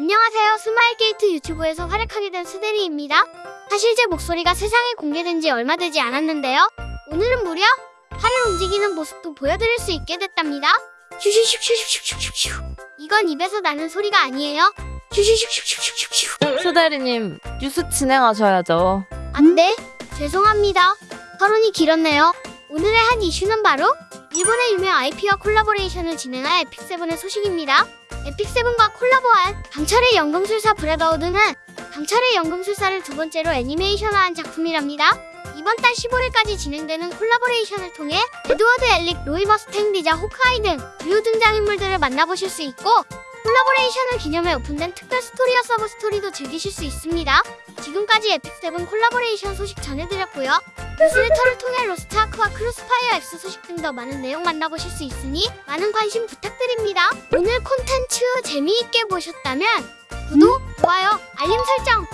안녕하세요. 스마일게이트 유튜브에서 활약하게 된 스대리입니다. 사실 제 목소리가 세상에 공개된 지 얼마 되지 않았는데요. 오늘은 무려 팔을 움직이는 모습도 보여드릴 수 있게 됐답니다. 슈슈슈슈슈슈슈슈. 이건 입에서 나는 소리가 아니에요. 슈슈슈슈슈슈슈. 스대리님 뉴스 진행하셔야죠. 아 네. 죄송합니다. 서론이 길었네요. 오늘의 핫이슈는 바로 일본의 유명 IP와 콜라보레이션을 진행한 에픽세븐의 소식입니다. 에픽세븐과 콜라보한 강철의 연금술사 브라더후드는 강철의 연금술사를 두 번째로 애니메이션화한 작품이랍니다. 이번 달 15일까지 진행되는 콜라보레이션을 통해 에드워드 엘릭, 로이 머스탱, 리자 호크아이 등 주요 등장인물들을 만나보실 수 있고 콜라보레이션을 기념해 오픈된 특별 스토리와 서브 스토리도 즐기실 수 있습니다. 지금까지 에픽세븐 콜라보레이션 소식 전해드렸고요. 뉴스레터를 통해 로스트 아크와 크로스파이어 X 소식 등 더 많은 내용 만나보실 수 있으니 많은 관심 부탁드립니다. 오늘 콘텐츠 재미있게 보셨다면 구독, 좋아요, 알림 설정